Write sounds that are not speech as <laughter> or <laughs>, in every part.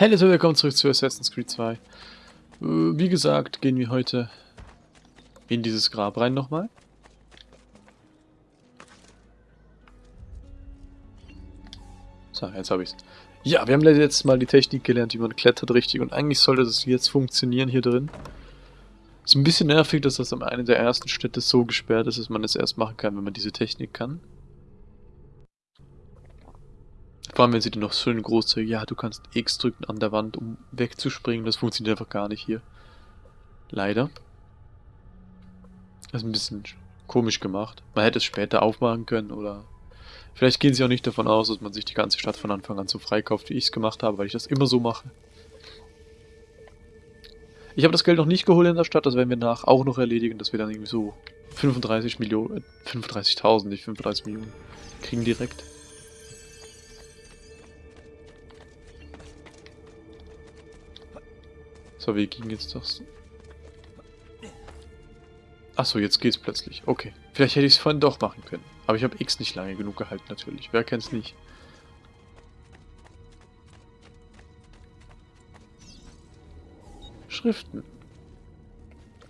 Hallo und willkommen zurück zu Assassin's Creed 2. Äh, Wie gesagt, gehen wir heute in dieses Grab rein nochmal. So, jetzt habe ich's. Ja, wir haben letztes Mal die Technik gelernt, wie man klettert richtig und eigentlich sollte das jetzt funktionieren hier drin. Ist ein bisschen nervig, dass das am einen der ersten Städte so gesperrt ist, dass man es erst machen kann, wenn man diese Technik kann. Vor allem, wenn sie dann noch schön groß sagen, ja, du kannst X drücken an der Wand, um wegzuspringen. Das funktioniert einfach gar nicht hier. Leider. Das ist ein bisschen komisch gemacht. Man hätte es später aufmachen können oder... Vielleicht gehen sie auch nicht davon aus, dass man sich die ganze Stadt von Anfang an so freikauft, wie ich es gemacht habe, weil ich das immer so mache. Ich habe das Geld noch nicht geholt in der Stadt, das werden wir nach auch noch erledigen, dass wir dann irgendwie so 35 Millionen, äh, 35.000, nicht 35 Millionen kriegen direkt. So, wie ging jetzt das? Achso, jetzt geht's plötzlich. Okay. Vielleicht hätte ich es vorhin doch machen können. Aber ich habe X nicht lange genug gehalten, natürlich. Wer kennt's nicht? Schriften.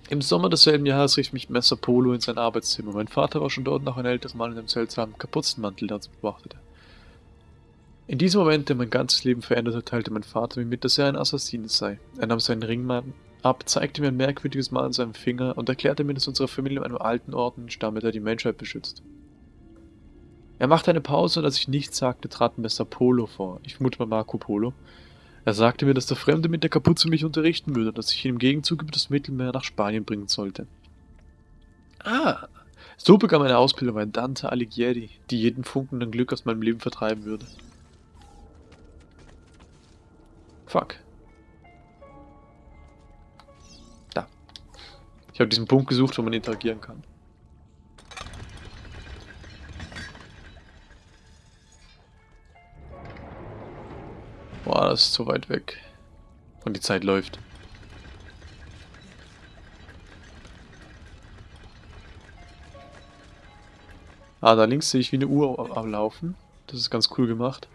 Im Sommer desselben Jahres rief mich Messer Polo in sein Arbeitszimmer. Mein Vater war schon dort nach einem älteren Mann in einem seltsamen Kapuzenmantel, der uns beobachtete. In diesem Moment, der mein ganzes Leben veränderte, teilte mein Vater mir mit, dass er ein Assassin sei. Er nahm seinen Ringmann ab, zeigte mir ein merkwürdiges Mal an seinem Finger und erklärte mir, dass unsere Familie in einem alten Orden stamme, der die Menschheit beschützt. Er machte eine Pause und als ich nichts sagte, trat Messer Polo vor. Ich vermute mal Marco Polo. Er sagte mir, dass der Fremde mit der Kapuze mich unterrichten würde und dass ich ihn im Gegenzug über das Mittelmeer nach Spanien bringen sollte. Ah, so begann meine Ausbildung bei Dante Alighieri, die jeden Funken an Glück aus meinem Leben vertreiben würde. Fuck. Da. Ich habe diesen Punkt gesucht, wo man interagieren kann. Boah, das ist zu weit weg. Und die Zeit läuft. Ah, da links sehe ich wie eine Uhr am Laufen. Das ist ganz cool gemacht.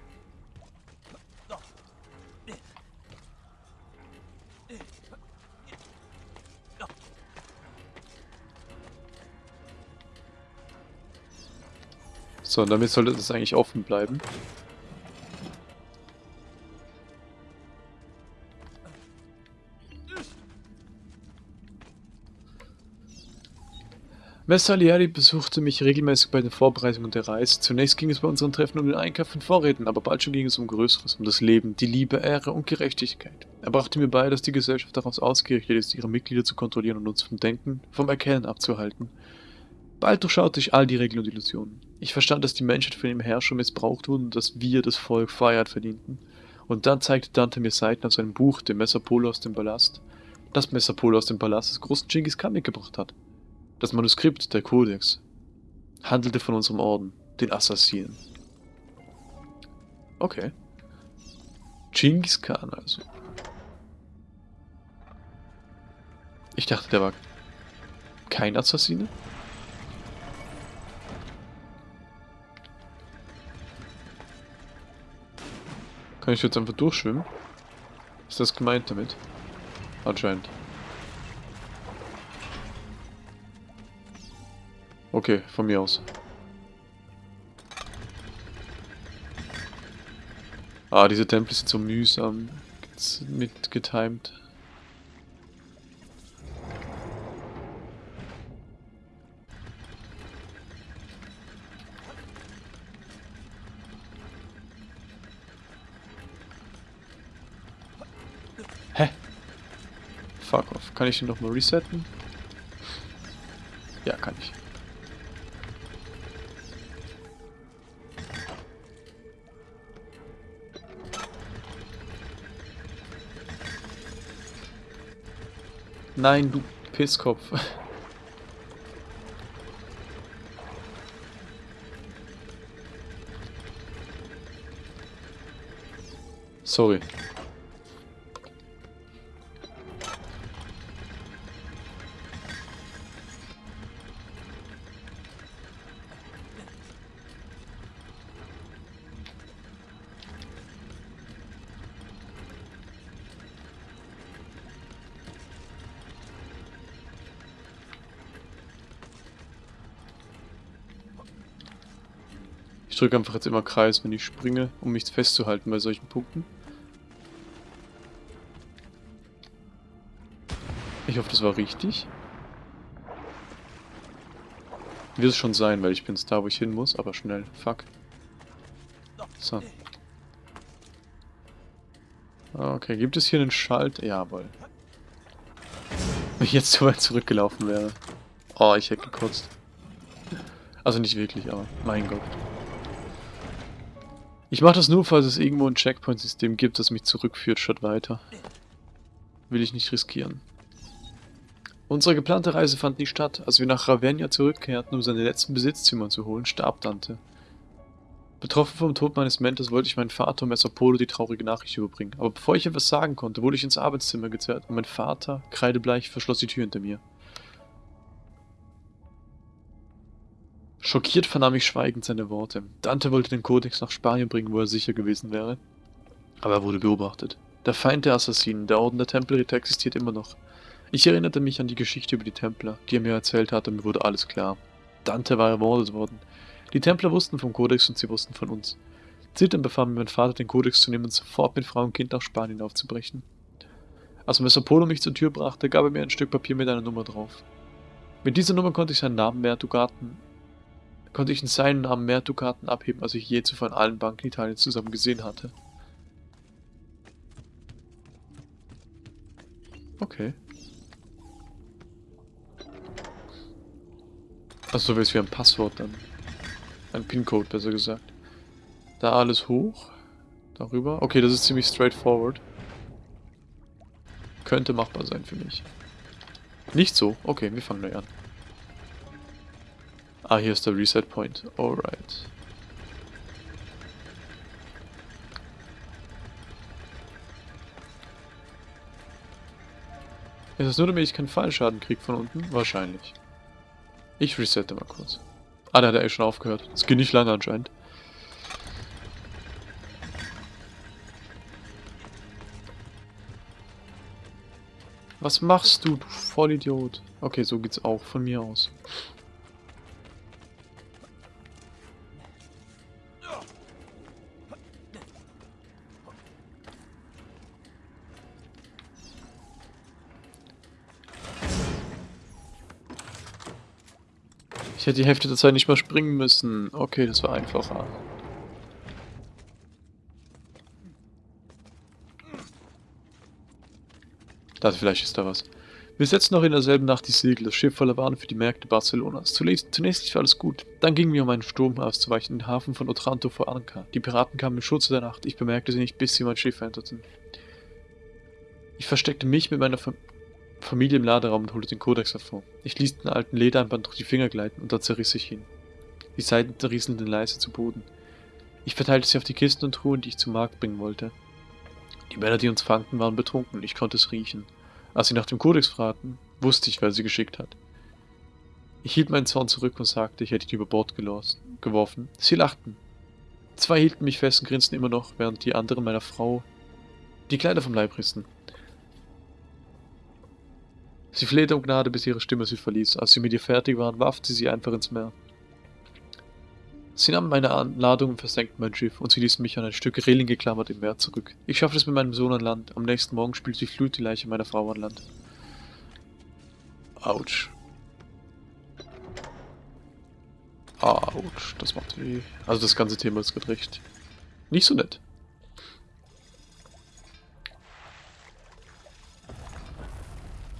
So, und damit sollte das eigentlich offen bleiben. Messalieri besuchte mich regelmäßig bei den Vorbereitungen der Reise. Zunächst ging es bei unseren Treffen um den Einkauf von Vorräten, aber bald schon ging es um Größeres, um das Leben, die Liebe, Ehre und Gerechtigkeit. Er brachte mir bei, dass die Gesellschaft daraus ausgerichtet ist, ihre Mitglieder zu kontrollieren und uns vom Denken, vom Erkennen abzuhalten. Bald durchschaute ich all die Regeln und Illusionen. Ich verstand, dass die Menschheit von dem Herrscher missbraucht wurde und dass wir, das Volk, Freiheit verdienten. Und dann zeigte Dante mir Seiten aus seinem Buch, dem Messapolo aus dem Palast, das Messapolo aus dem Palast des großen Genghis Khan mitgebracht hat. Das Manuskript, der Kodex, handelte von unserem Orden, den Assassinen. Okay. Genghis Khan also. Ich dachte, der war kein Assassine? Kann ich jetzt einfach durchschwimmen? Ist das gemeint damit? Anscheinend. Okay, von mir aus. Ah, diese Tempel sind so mühsam. Hä? Kann ich den nochmal resetten? Ja, kann ich. Nein, du Pisskopf. <laughs> Sorry. Drücke einfach jetzt immer Kreis, wenn ich springe, um mich festzuhalten bei solchen Punkten. Ich hoffe, das war richtig. Wird es schon sein, weil ich bin da, wo ich hin muss, aber schnell. Fuck. So. Okay, gibt es hier einen Schalt? Jawohl. Wenn ich jetzt zu weit zurückgelaufen wäre. Oh, ich hätte gekotzt. Also nicht wirklich, aber mein Gott. Ich mache das nur, falls es irgendwo ein Checkpoint-System gibt, das mich zurückführt statt weiter. Will ich nicht riskieren. Unsere geplante Reise fand nie statt. Als wir nach Ravenna zurückkehrten, um seine letzten Besitzzimmer zu holen, starb Dante. Betroffen vom Tod meines Mentors wollte ich meinen Vater Messer Polo die traurige Nachricht überbringen. Aber bevor ich etwas sagen konnte, wurde ich ins Arbeitszimmer gezerrt und mein Vater, kreidebleich, verschloss die Tür hinter mir. Schockiert vernahm ich schweigend seine Worte. Dante wollte den Kodex nach Spanien bringen, wo er sicher gewesen wäre. Aber er wurde beobachtet. Der Feind der Assassinen, der Orden der Tempelritter existiert immer noch. Ich erinnerte mich an die Geschichte über die Templer, die er mir erzählt hatte, und mir wurde alles klar. Dante war ermordet worden. Die Templer wussten vom Kodex und sie wussten von uns. Zitternd befahl mir mein Vater, den Kodex zu nehmen und sofort mit Frau und Kind nach Spanien aufzubrechen. Als Messer Polo mich zur Tür brachte, gab er mir ein Stück Papier mit einer Nummer drauf. Mit dieser Nummer konnte ich seinen Namen mehr Dukaten, konnte ich in seinen Namen mehr Dukaten abheben, als ich je zuvor in allen Banken Italiens zusammen gesehen hatte. Okay. Achso, so wie es wie ein Passwort dann. Ein PIN-Code, besser gesagt. Da alles hoch. Darüber. Okay, das ist ziemlich straightforward. Könnte machbar sein für mich. Nicht so. Okay, wir fangen neu an. Ah, hier ist der Reset Point. Alright. Ist das nur, damit ich keinen Fallschaden kriege von unten? Wahrscheinlich. Ich resette mal kurz. Ah, da hat er eh schon aufgehört. Das geht nicht lange anscheinend. Was machst du, du Vollidiot? Okay, so geht's auch von mir aus. Ich hätte die Hälfte der Zeit nicht mal springen müssen. Okay, das war einfacher. Da vielleicht ist da was. Wir setzten noch in derselben Nacht die Segel, das Schiff voller Waren für die Märkte Barcelonas. Zunächst, zunächst lief alles gut. Dann gingen wir, um einen Sturm auszuweichen, in den Hafen von Otranto vor Anker. Die Piraten kamen im Schutze der Nacht. Ich bemerkte sie nicht, bis sie mein Schiff enterten. Ich versteckte mich mit meiner Familie Familie im Laderaum und holte den Kodex hervor. Ich ließ den alten Ledereinband durch die Finger gleiten und da zerriss ich ihn. Die Seiten rieselten leise zu Boden. Ich verteilte sie auf die Kisten und Truhen, die ich zum Markt bringen wollte. Die Männer, die uns fangten, waren betrunken, ich konnte es riechen. Als sie nach dem Kodex fragten, wusste ich, wer sie geschickt hat. Ich hielt meinen Zorn zurück und sagte, ich hätte ihn über Bord geworfen. Sie lachten. Zwei hielten mich fest und grinsten immer noch, während die anderen meiner Frau die Kleider vom Leib rissen. Sie flehte um Gnade, bis ihre Stimme sie verließ. Als sie mit ihr fertig waren, warf sie sie einfach ins Meer. Sie nahmen meine Ladung und versenkten mein Schiff, und sie ließen mich an ein Stück Reling geklammert im Meer zurück. Ich schaffte es mit meinem Sohn an Land. Am nächsten Morgen spülte die Flut die Leiche meiner Frau an Land. Autsch. Autsch, das macht weh. Also das ganze Thema ist gerade recht. Nicht so nett.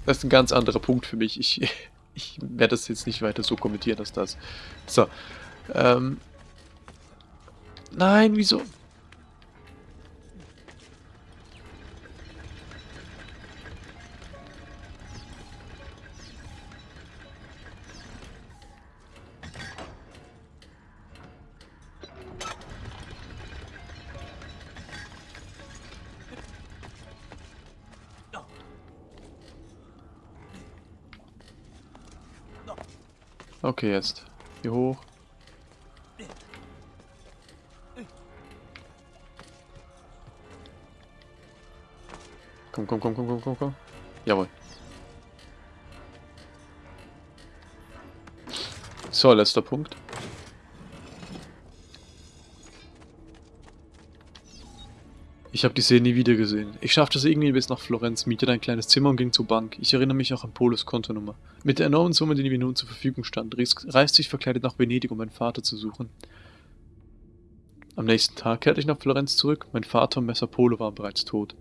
Das ist ein ganz anderer Punkt für mich. Ich, <laughs> ich werde das jetzt nicht weiter so kommentieren, dass das... So. Ähm. Nein, wieso? Okay, jetzt. Hier hoch. Komm, komm, komm, komm, komm, komm, komm. Jawohl. So, letzter Punkt. Habe die See nie wieder gesehen. Ich schaffte es irgendwie bis nach Florenz, mietete ein kleines Zimmer und ging zur Bank. Ich erinnere mich auch an Polos Kontonummer. Mit der enormen Summe, die mir nun zur Verfügung stand, reiste ich verkleidet nach Venedig, um meinen Vater zu suchen. Am nächsten Tag kehrte ich nach Florenz zurück. Mein Vater und Messer Polo waren bereits tot.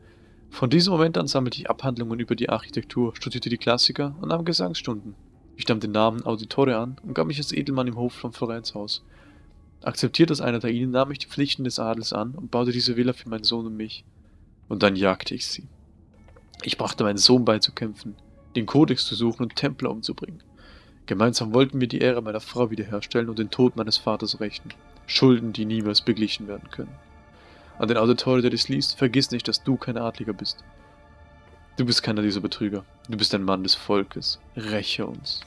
Von diesem Moment an sammelte ich Abhandlungen über die Architektur, studierte die Klassiker und nahm Gesangsstunden. Ich nahm den Namen Auditore an und gab mich als Edelmann im Hof von Florenz aus. Akzeptiert als einer der ihnen, nahm ich die Pflichten des Adels an und baute diese Villa für meinen Sohn und mich. Und dann jagte ich sie. Ich brachte meinen Sohn bei zu kämpfen, den Kodex zu suchen und Templer umzubringen. Gemeinsam wollten wir die Ehre meiner Frau wiederherstellen und den Tod meines Vaters rächen. Schulden, die niemals beglichen werden können. An den Auditore, der dies liest, vergiss nicht, dass du kein Adliger bist. Du bist keiner dieser Betrüger. Du bist ein Mann des Volkes. Räche uns.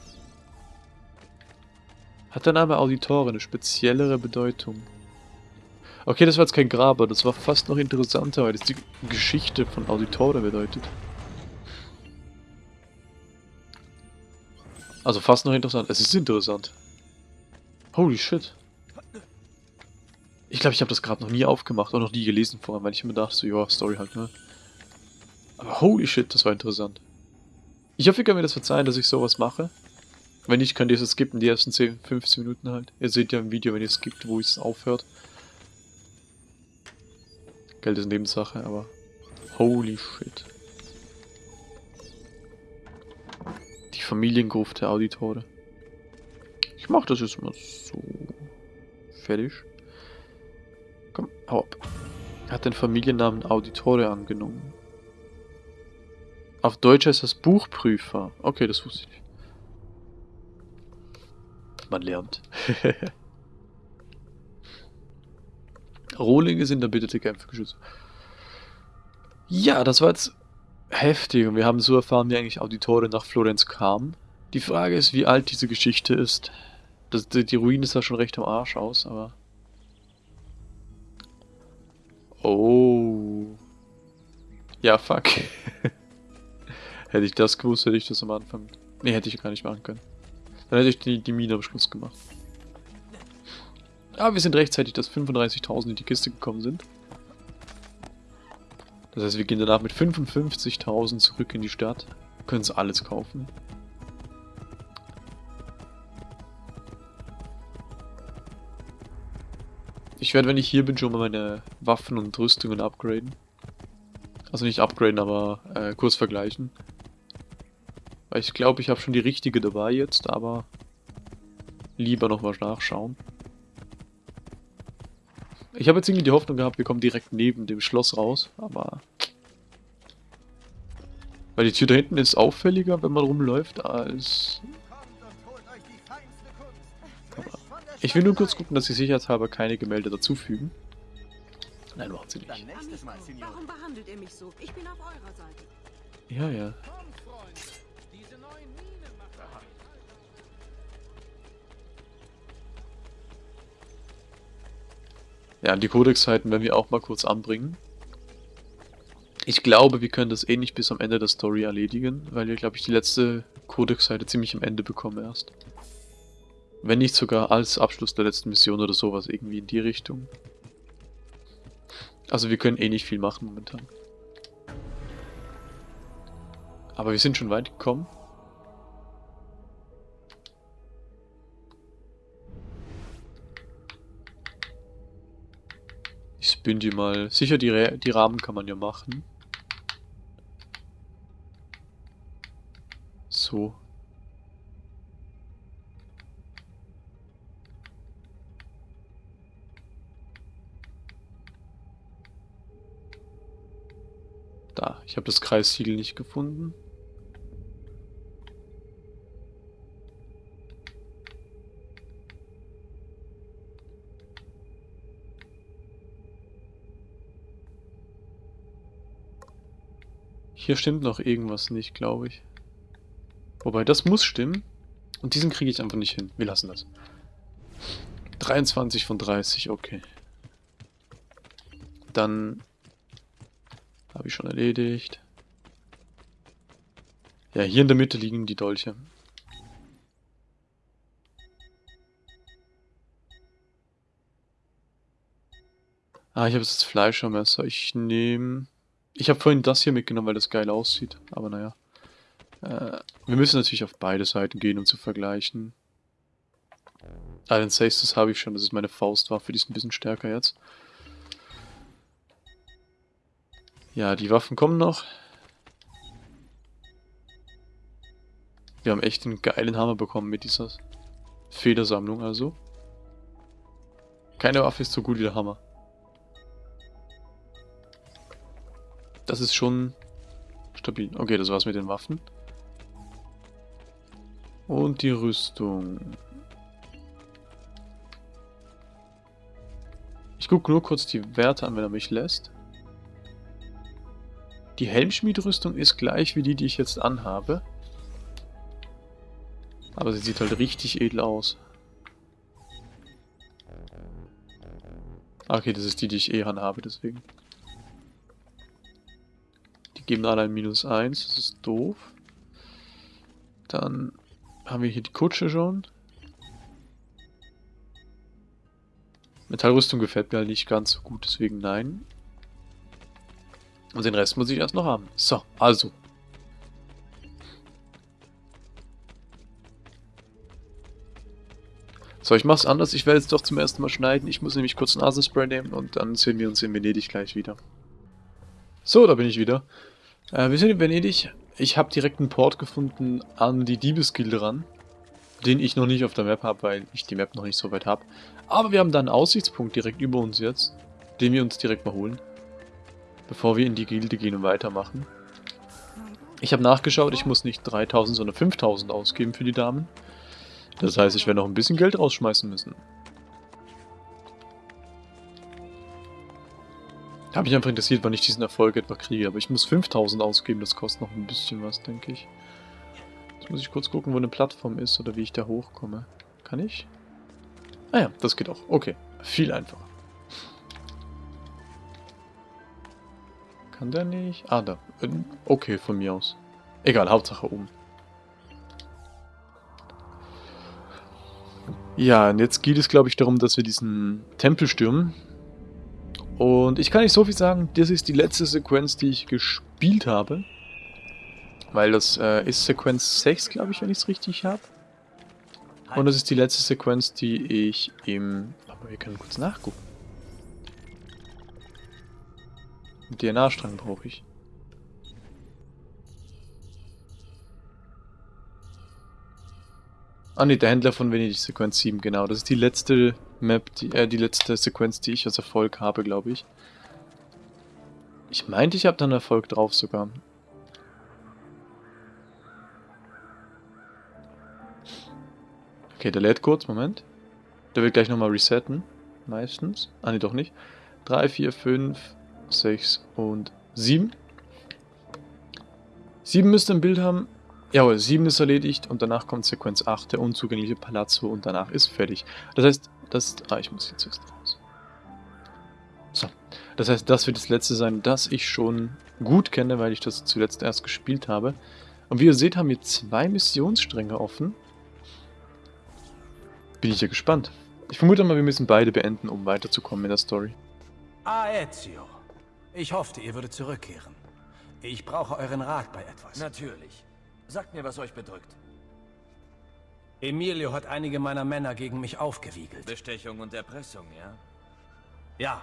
Hat der Name Auditore eine speziellere Bedeutung? Okay, das war jetzt kein Graber, das war fast noch interessanter, weil das die Geschichte von Auditore bedeutet. Also fast noch interessant. Es ist interessant. Holy shit. Ich glaube, ich habe das gerade noch nie aufgemacht und noch nie gelesen vorher, weil ich immer dachte, so, ja, Story halt, ne? Aber holy shit, das war interessant. Ich hoffe, ihr könnt mir das verzeihen, dass ich sowas mache. Wenn nicht, könnt ihr es skippen, die ersten 10, 15 Minuten halt. Ihr seht ja im Video, wenn ihr es gibt, wo es aufhört. Geld ist Nebensache, aber holy shit. Die Familiengruft der Auditore. Ich mach das jetzt mal so. Fertig. Komm, hau ab. Hat den Familiennamen Auditore angenommen. Auf Deutsch heißt das Buchprüfer. Okay, das wusste ich nicht. Man lernt. <laughs> Rohlinge sind erbitterte Kämpfergeschütze. Ja, das war jetzt heftig und wir haben so erfahren, wie eigentlich Auditore nach Florenz kam. Die Frage ist, wie alt diese Geschichte ist. Das, die Ruine sah schon recht am Arsch aus, aber... Oh. Ja, fuck. <laughs> hätte ich das gewusst, hätte ich das am Anfang... Ne, hätte ich gar nicht machen können. Dann hätte ich die, die Mine am Schluss gemacht. Aber wir sind rechtzeitig, dass 35.000 in die Kiste gekommen sind. Das heißt, wir gehen danach mit 55.000 zurück in die Stadt. Können uns alles kaufen. Ich werde, wenn ich hier bin, schon mal meine Waffen und Rüstungen upgraden. Also nicht upgraden, aber äh, kurz vergleichen. Ich glaube, ich habe schon die richtige dabei jetzt, aber lieber noch mal nachschauen. Ich habe jetzt irgendwie die Hoffnung gehabt, wir kommen direkt neben dem Schloss raus, aber... Weil die Tür da hinten ist auffälliger, wenn man rumläuft, als... Aber ich will nur kurz gucken, dass sie sicherheitshalber keine Gemälde dazufügen. Nein, macht sie nicht. Warum behandelt Ja, die Codex-Seiten werden wir auch mal kurz anbringen. Ich glaube, wir können das eh nicht bis am Ende der Story erledigen, weil wir, glaube ich, die letzte Codex-Seite ziemlich am Ende bekommen erst. Wenn nicht sogar als Abschluss der letzten Mission oder sowas, irgendwie in die Richtung. Also wir können eh nicht viel machen momentan. Aber wir sind schon weit gekommen. Ich spin die mal. Sicher, die, die Rahmen kann man ja machen. So. Da, ich habe das Kreissiegel nicht gefunden. Hier stimmt noch irgendwas nicht, glaube ich. Wobei, das muss stimmen. Und diesen kriege ich einfach nicht hin. Wir lassen das. 23 von 30, okay. Dann habe ich schon erledigt. Ja, hier in der Mitte liegen die Dolche. Ah, ich habe das Fleischermesser. Ich nehme... Ich habe vorhin das hier mitgenommen, weil das geil aussieht. Aber naja. Äh, wir müssen natürlich auf beide Seiten gehen, um zu vergleichen. Ah, den Sextus habe ich schon. Das ist meine Faustwaffe. Die ist ein bisschen stärker jetzt. Ja, die Waffen kommen noch. Wir haben echt einen geilen Hammer bekommen mit dieser Federsammlung also. Keine Waffe ist so gut wie der Hammer. Das ist schon stabil. Okay, das war's mit den Waffen. Und die Rüstung. Ich gucke nur kurz die Werte an, wenn er mich lässt. Die Helmschmiedrüstung ist gleich wie die, die ich jetzt anhabe. Aber sie sieht halt richtig edel aus. Okay, das ist die, die ich eh anhabe, deswegen geben alle ein Minus 1, das ist doof. Dann haben wir hier die Kutsche schon. Metallrüstung gefällt mir halt nicht ganz so gut, deswegen nein. Und den Rest muss ich erst noch haben. So, also. So, ich mach's anders. Ich werde jetzt doch zum ersten Mal schneiden. Ich muss nämlich kurz Nasenspray nehmen und dann sehen wir uns in Venedig gleich wieder. So, da bin ich wieder. Äh, wir sind in Venedig. Ich habe direkt einen Port gefunden an die Diebesgilde ran. Den ich noch nicht auf der Map habe, weil ich die Map noch nicht so weit habe. Aber wir haben da einen Aussichtspunkt direkt über uns jetzt. Den wir uns direkt mal holen. Bevor wir in die Gilde gehen und weitermachen. Ich habe nachgeschaut, ich muss nicht 3000, sondern 5000 ausgeben für die Damen. Das heißt, ich werde noch ein bisschen Geld rausschmeißen müssen. Habe mich einfach interessiert, wann ich diesen Erfolg etwa kriege. Aber ich muss 5000 ausgeben, das kostet noch ein bisschen was, denke ich. Jetzt muss ich kurz gucken, wo eine Plattform ist oder wie ich da hochkomme. Kann ich? Ah ja, das geht auch. Okay, viel einfacher. Kann der nicht? Ah, da. Okay, von mir aus. Egal, Hauptsache oben. Ja, und jetzt geht es, glaube ich, darum, dass wir diesen Tempel stürmen. Und ich kann nicht so viel sagen, das ist die letzte Sequenz, die ich gespielt habe. Weil das äh, ist Sequenz 6, glaube ich, wenn ich es richtig habe. Und das ist die letzte Sequenz, die ich im... Aber wir können kurz nachgucken. DNA-Strang brauche ich. Ah ne, der Händler von Venedig, Sequenz 7, genau. Das ist die letzte Map, die, äh, die letzte Sequenz, die ich als Erfolg habe, glaube ich. Ich meinte, ich habe da einen Erfolg drauf sogar. Okay, der lädt kurz, Moment. Der wird gleich nochmal resetten. Meistens. Ah, ne, doch nicht. 3, 4, 5, 6 und 7. 7 müsste ein Bild haben. Jawohl, 7 ist erledigt und danach kommt Sequenz 8, der unzugängliche Palazzo und danach ist fertig. Das heißt, das... Ah, ich muss jetzt erst raus. So. Das heißt, das wird das letzte sein, das ich schon gut kenne, weil ich das zuletzt erst gespielt habe. Und wie ihr seht, haben wir zwei Missionsstränge offen. Bin ich ja gespannt. Ich vermute mal, wir müssen beide beenden, um weiterzukommen in der Story. Ah, Ezio. Ich hoffte, ihr würdet zurückkehren. Ich brauche euren Rat bei etwas. Natürlich. Sagt mir, was euch bedrückt. Emilio hat einige meiner Männer gegen mich aufgewiegelt. Bestechung und Erpressung, ja? Ja.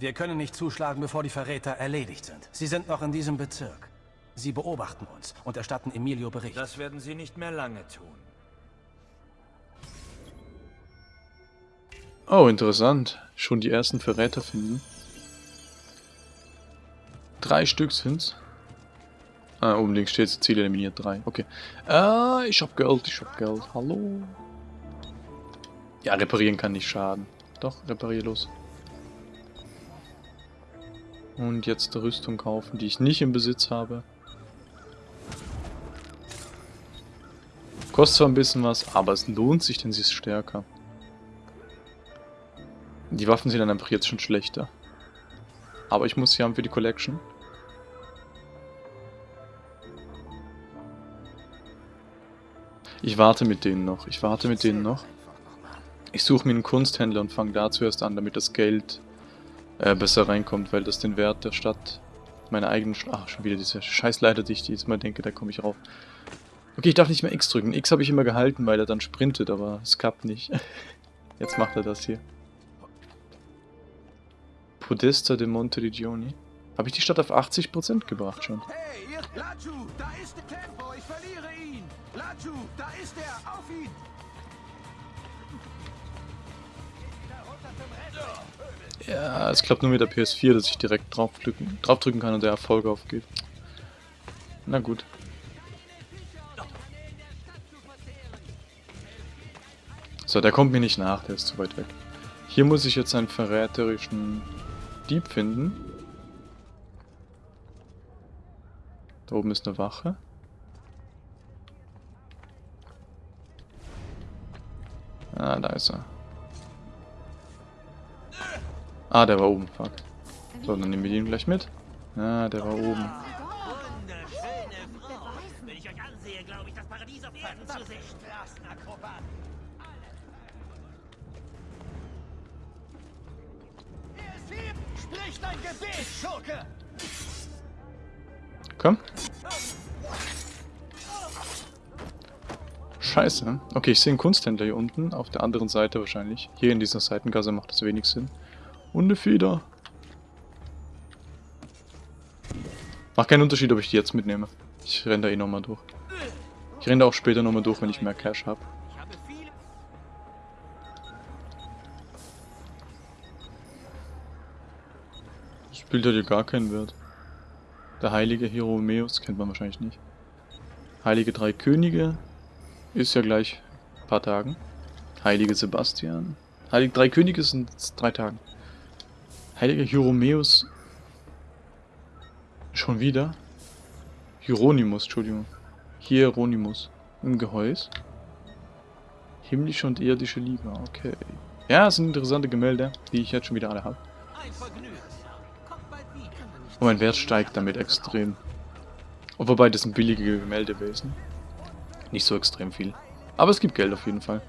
Wir können nicht zuschlagen, bevor die Verräter erledigt sind. Sie sind noch in diesem Bezirk. Sie beobachten uns und erstatten Emilio Bericht. Das werden sie nicht mehr lange tun. Oh, interessant. Schon die ersten Verräter finden. Drei Stück sind's. Ah, oben links steht Ziel eliminiert 3. Okay. Ah, ich hab Geld, ich hab Geld. Hallo. Ja, reparieren kann nicht schaden. Doch, reparier los. Und jetzt Rüstung kaufen, die ich nicht im Besitz habe. Kostet zwar ein bisschen was, aber es lohnt sich, denn sie ist stärker. Die Waffen sind dann einfach jetzt schon schlechter. Aber ich muss sie haben für die Collection. Ich warte mit denen noch. Ich warte mit denen noch. Ich suche mir einen Kunsthändler und fange da zuerst an, damit das Geld äh, besser reinkommt, weil das den Wert der Stadt, meiner eigenen Stadt, ach, schon wieder diese Scheißleiter, die ich jetzt mal denke, da komme ich rauf. Okay, ich darf nicht mehr X drücken. X habe ich immer gehalten, weil er dann sprintet, aber es klappt nicht. <laughs> Jetzt macht er das hier. Podesta de Monteriggioni. Habe ich die Stadt auf 80% gebracht schon? Hey, ihr... Lachu, da ist der Tempo, ich verliere ihn. Lachu, da ist er, auf ihn. Ja, es klappt nur mit der PS4, dass ich direkt draufdrücken, draufdrücken kann und der Erfolg aufgeht. Na gut. So, der kommt mir nicht nach, der ist zu weit weg. Hier muss ich jetzt einen verräterischen Dieb finden. Da oben ist eine Wache. Ah, da ist er. Ah, der war oben, fuck. So, dann nehmen wir den gleich mit. Ah, der war oben. Wunderschöne Scheiße. Okay, ich sehe einen Kunsthändler hier unten. Auf der anderen Seite wahrscheinlich. Hier in dieser Seitengasse macht das wenig Sinn. Und eine Feder. Macht keinen Unterschied, ob ich die jetzt mitnehme. Ich renne da eh nochmal durch. Ich renne da auch später nochmal durch, wenn ich mehr Cash habe. Das Bild hat hier gar keinen Wert. Der heilige Hieromeus kennt man wahrscheinlich nicht. Heilige Drei Könige ist ja gleich ein paar Tagen. Heilige Sebastian. Heilige Drei Könige sind drei Tagen. Heiliger Hieromeus. Schon wieder? Hieronymus, Entschuldigung. Hieronymus. Im Gehäuse. Himmlische und irdische Liebe, okay. Ja, das sind interessante Gemälde, die ich jetzt schon wieder alle habe. Ein. Und mein Wert steigt damit extrem. Und wobei, das sind billige Gemälde gewesen. Nicht so extrem viel. Aber es gibt Geld auf jeden Fall.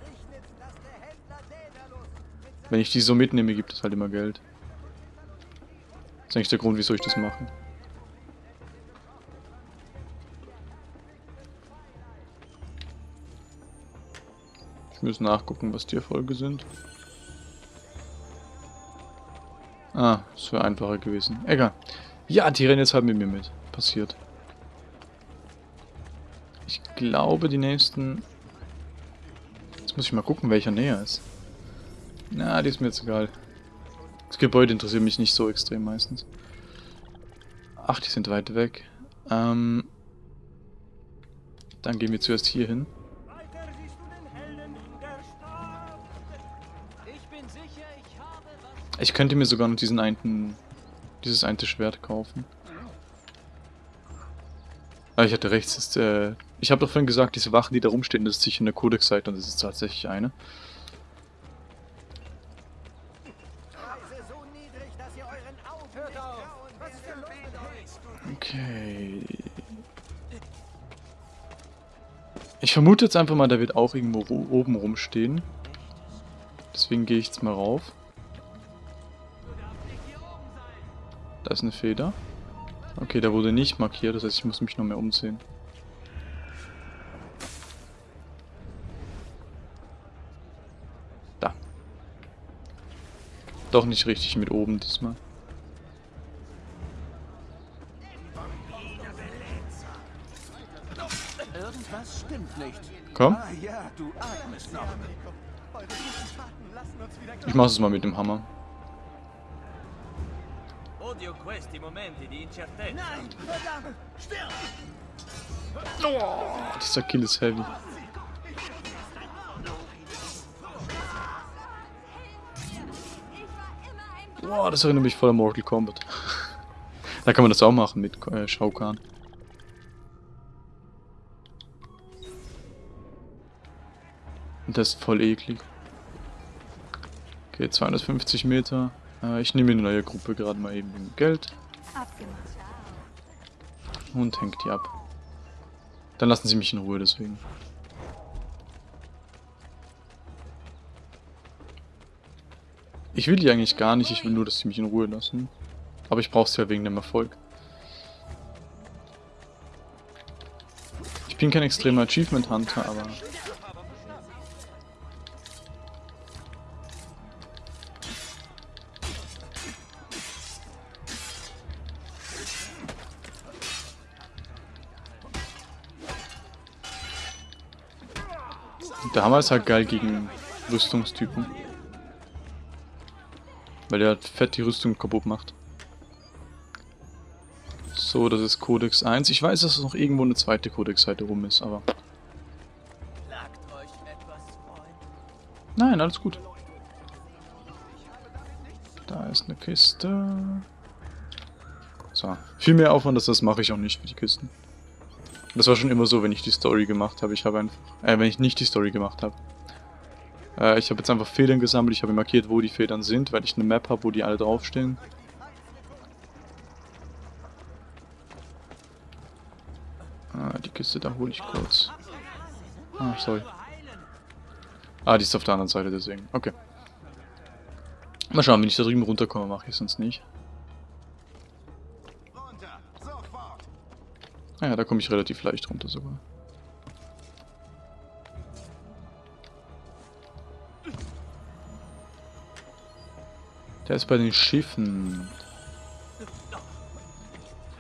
Wenn ich die so mitnehme, gibt es halt immer Geld. Das ist eigentlich der Grund, wieso ich das mache. Ich muss nachgucken, was die Erfolge sind. Ah, das wäre einfacher gewesen. Egal. Ja, die rennen jetzt halt mit mir mit. Passiert. Ich glaube, die nächsten... Jetzt muss ich mal gucken, welcher näher ist. Na, die ist mir jetzt egal. Das Gebäude interessiert mich nicht so extrem meistens. Ach, die sind weit weg. Ähm, dann gehen wir zuerst hier hin. Ich könnte mir sogar noch diesen einen, dieses eine Schwert kaufen. Aber ich hatte rechts, ist, äh, ich habe doch vorhin gesagt, diese Wachen, die da rumstehen, das ist sicher eine Codex-Seite und das ist tatsächlich eine. Okay. Ich vermute jetzt einfach mal, der wird auch irgendwo oben rumstehen. Deswegen gehe ich jetzt mal rauf. Da ist eine Feder. Okay, der wurde nicht markiert, das heißt, ich muss mich noch mehr umsehen. Doch nicht richtig mit oben diesmal. Irgendwas stimmt nicht. Komm, Ah ja, du atmest noch. Ich mach's mal mit dem Hammer. Odio questi momenti di incertezza. Nein, verdammt, stirb! Dieser Kill ist heavy. Boah, das erinnert mich voll an Mortal Kombat. <laughs> da kann man das auch machen mit äh, Shao Kahn. Und das ist voll eklig. Okay, 250 Meter. Äh, ich nehme eine neue Gruppe gerade mal eben wegen Geld und hängt die ab. Dann lassen sie mich in Ruhe deswegen. Ich will die eigentlich gar nicht, ich will nur, dass sie mich in Ruhe lassen. Aber ich brauche sie ja wegen dem Erfolg. Ich bin kein extremer Achievement Hunter, aber... Ist halt geil gegen Rüstungstypen. Weil der halt fett die Rüstung kaputt macht. So, das ist Codex 1. Ich weiß, dass es noch irgendwo eine zweite Codex-Seite rum ist, aber... Nein, alles gut. Da ist eine Kiste. So. Viel mehr Aufwand als das mache ich auch nicht für die Kisten. Das war schon immer so, wenn ich die Story gemacht habe. Ich habe einfach... Äh, wenn ich nicht die Story gemacht habe. Äh, ich habe jetzt einfach Federn gesammelt. Ich habe markiert, wo die Federn sind, weil ich eine Map habe, wo die alle draufstehen. Ah, die Kiste, da hole ich kurz. Ah, sorry. Ah, die ist auf der anderen Seite, deswegen. Okay. Mal schauen, wenn ich da drüben runterkomme, mache ich es sonst nicht. Ah ja, da komme ich relativ leicht runter sogar. Der ist bei den Schiffen.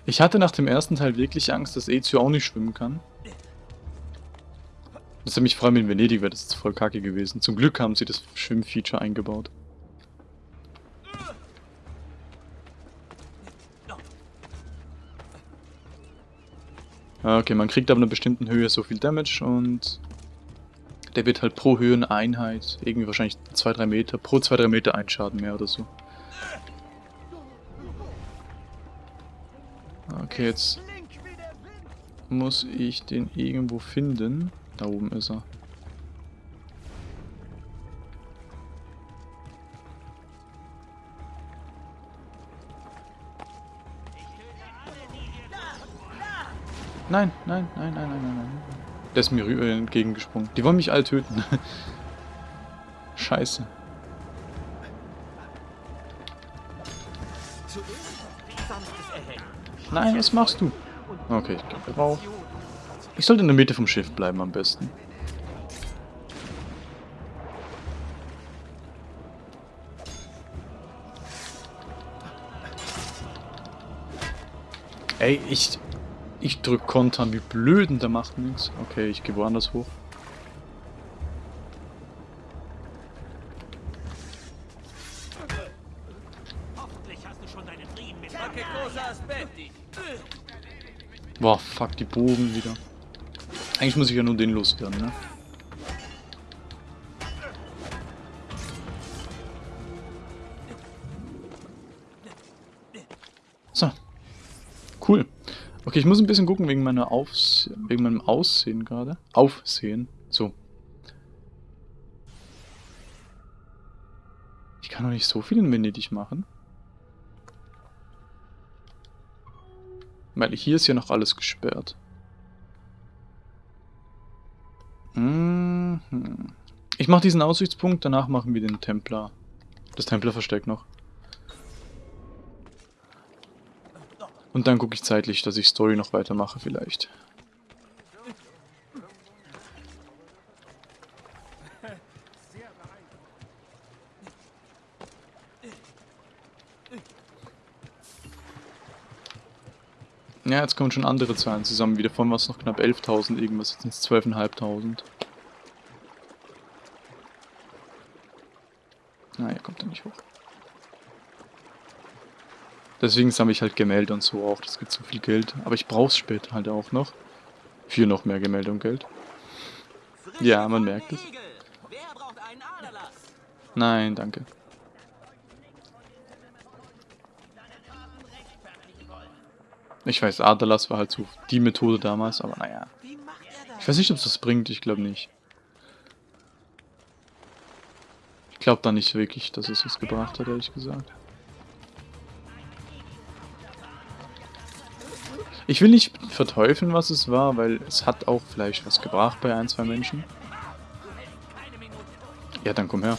Ich hatte nach dem ersten Teil wirklich Angst, dass Ezio auch nicht schwimmen kann. Das hätte mich vor allem in Venedig wäre das jetzt voll kacke gewesen. Zum Glück haben sie das Schwimmfeature eingebaut. Ah, okay, man kriegt ab einer bestimmten Höhe so viel Damage und der wird halt pro Höheneinheit, irgendwie wahrscheinlich 2-3 Meter, pro 2-3 Meter ein Schaden mehr oder so. Okay, jetzt muss ich den irgendwo finden. Da oben ist er. Nein, nein, nein, nein, nein, nein, nein. Der ist mir entgegengesprungen. Die wollen mich alle töten. <laughs> Scheiße. Nein, was machst du? Okay, ich gehe rauf. Ich sollte in der Mitte vom Schiff bleiben am besten. Ey, ich ich drück Kontern, wie blöden, der macht nichts. Okay, ich gehe woanders hoch. Boah, fuck, die Bogen wieder. Eigentlich muss ich ja nur den loswerden, ne? Okay, ich muss ein bisschen gucken wegen meiner Aufs wegen meinem Aussehen gerade. Aufsehen. So. Ich kann doch nicht so viel in Venedig machen. Weil hier ist ja noch alles gesperrt. Mhm. Ich mache diesen Aussichtspunkt, danach machen wir den Templer. Das Templerversteck noch. Und dann gucke ich zeitlich, dass ich Story noch weitermache vielleicht. Ja, jetzt kommen schon andere Zahlen zusammen. Wieder von was noch knapp 11.000 irgendwas, jetzt sind es 12.500. Naja, kommt er nicht hoch. Deswegen sammle ich halt Gemälde und so auch. Das gibt so viel Geld. Aber ich brauche es später halt auch noch. Für noch mehr Gemälde und Geld. Ja, man merkt es. Nein, danke. Ich weiß, Aderlass war halt so die Methode damals, aber naja. Ich weiß nicht, ob es das bringt, ich glaube nicht. Ich glaube da nicht wirklich, dass es was gebracht hat, ehrlich gesagt. Ich will nicht verteufeln, was es war, weil es hat auch vielleicht was gebracht bei ein, zwei Menschen. Ja, dann komm her.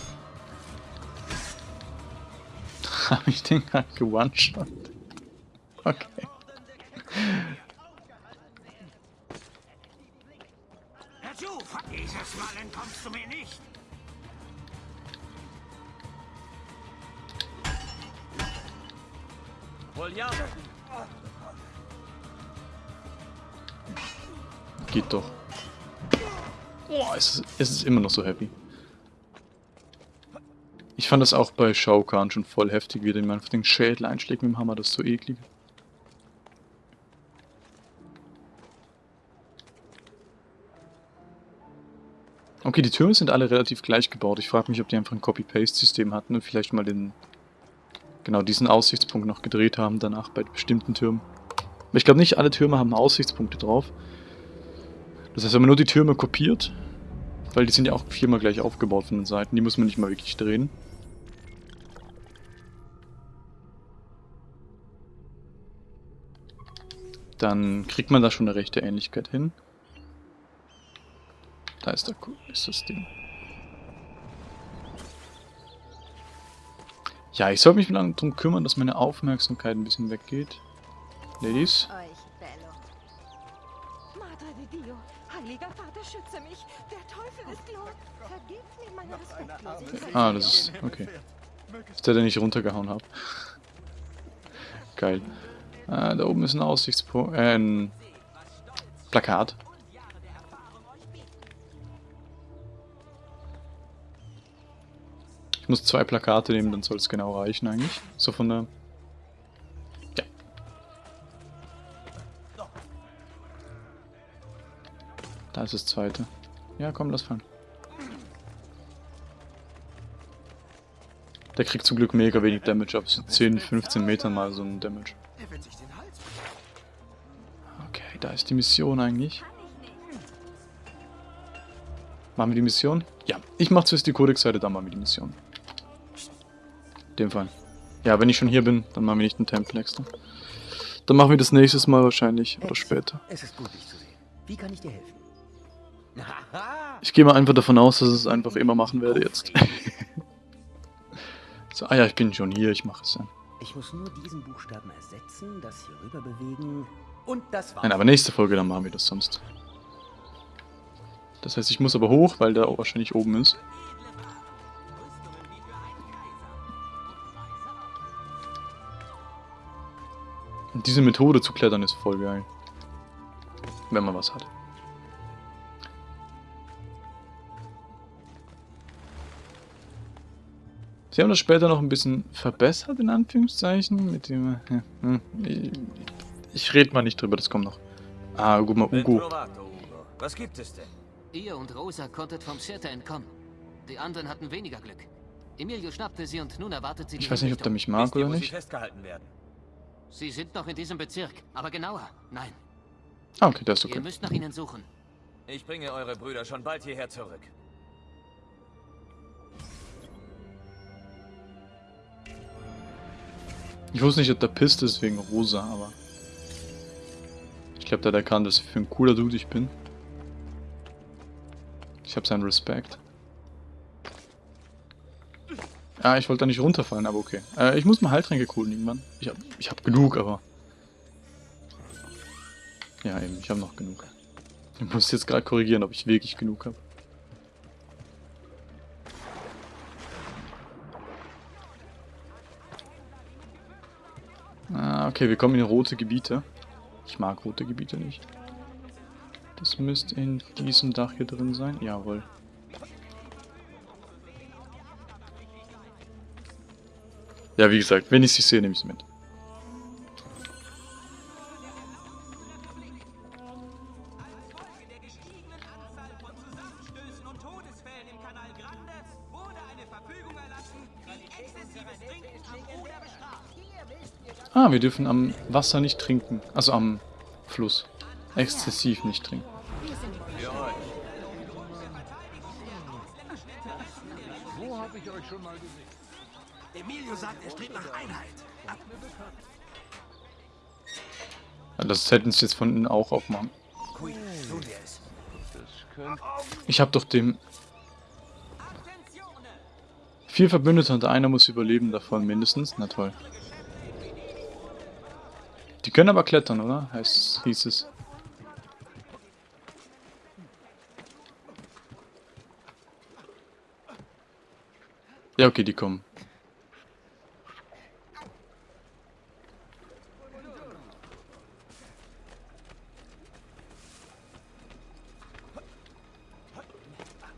<laughs> Habe ich den gerade gewone-shot? Okay. Immer noch so happy. Ich fand das auch bei Shao Kahn schon voll heftig, wie der einfach den Schädel einschlägt mit dem Hammer, das ist so eklig. Okay, die Türme sind alle relativ gleich gebaut. Ich frage mich, ob die einfach ein Copy-Paste-System hatten und vielleicht mal den genau diesen Aussichtspunkt noch gedreht haben danach bei bestimmten Türmen. Aber ich glaube nicht alle Türme haben Aussichtspunkte drauf. Das heißt, wenn man nur die Türme kopiert, weil die sind ja auch viermal gleich aufgebaut von den Seiten, die muss man nicht mal wirklich drehen. Dann kriegt man da schon eine rechte Ähnlichkeit hin. Da ist, der, ist das Ding. Ja, ich soll mich mal darum kümmern, dass meine Aufmerksamkeit ein bisschen weggeht. Ladies. Heiliger Vater, schütze mich. Der Teufel ist los. Vergib mir meine Respektlosigkeit. Ah, das ist... okay. Ist der, den ich runtergehauen habe. Geil. Ah, da oben ist ein Aussichtspunkt... Äh, ein... Plakat. Ich muss zwei Plakate nehmen, dann soll es genau reichen eigentlich. So von der... Da ist das zweite. Ja, komm, lass fangen. Der kriegt zum Glück mega wenig Damage, ab so 10, 15 Metern mal so ein Damage. Okay, da ist die Mission eigentlich. Machen wir die Mission? Ja, ich mache zuerst die Codex-Seite, dann machen wir die Mission. In dem Fall. Ja, wenn ich schon hier bin, dann machen wir nicht einen Tempel extra. Dann machen wir das nächstes Mal wahrscheinlich, oder später. Es ist gut, dich zu sehen. Wie kann ich dir helfen? Ich gehe mal einfach davon aus, dass ich es einfach immer machen werde jetzt. <laughs> so, ah ja, ich bin schon hier, ich mache es dann. Ich muss nur diesen Buchstaben ersetzen, das hier rüber bewegen und das war's. Nein, aber nächste Folge, dann machen wir das sonst. Das heißt, ich muss aber hoch, weil der wahrscheinlich oben ist. Und diese Methode zu klettern ist voll geil. Wenn man was hat. Sie haben das später noch ein bisschen verbessert, in Anführungszeichen, mit dem... Ja, hm, ich, ich rede mal nicht drüber, das kommt noch. Ah, guck mal, Ugo. Was gibt es denn? Ihr und Rosa konntet vom Cirta entkommen. Die anderen hatten weniger Glück. Emilio schnappte sie und nun erwartet sie die Ich weiß nicht, ob der mich mag ihr, oder nicht. festgehalten werden? Sie sind noch in diesem Bezirk, aber genauer. Nein, Ah, okay, das ist ihr okay. müsst nach ihnen suchen. Ich bringe eure Brüder schon bald hierher zurück. Ich wusste nicht, ob der pisst ist wegen Rosa, aber... Ich glaube, der hat erkannt, was für ein cooler Dude ich bin. Ich habe seinen Respekt. Ja, ich wollte da nicht runterfallen, aber okay. Äh, ich muss mal Heiltränke coolen irgendwann. Ich hab, ich hab genug, aber... Ja, eben, ich habe noch genug. Ich muss jetzt gerade korrigieren, ob ich wirklich genug habe. Okay, wir kommen in rote Gebiete. Ich mag rote Gebiete nicht. Das müsste in diesem Dach hier drin sein. Jawohl. Ja, wie gesagt, wenn ich sie sehe, nehme ich sie mit. Ah, wir dürfen am Wasser nicht trinken. Also am Fluss. Exzessiv nicht trinken. Emilio sagt, er strebt nach Einheit. Das hätten sie jetzt von innen auch aufmachen. Ich habe doch dem... Vier Verbündete und einer muss überleben davon mindestens. Na toll. Können aber klettern, oder? Heißt, hieß es. Ja, okay, die kommen.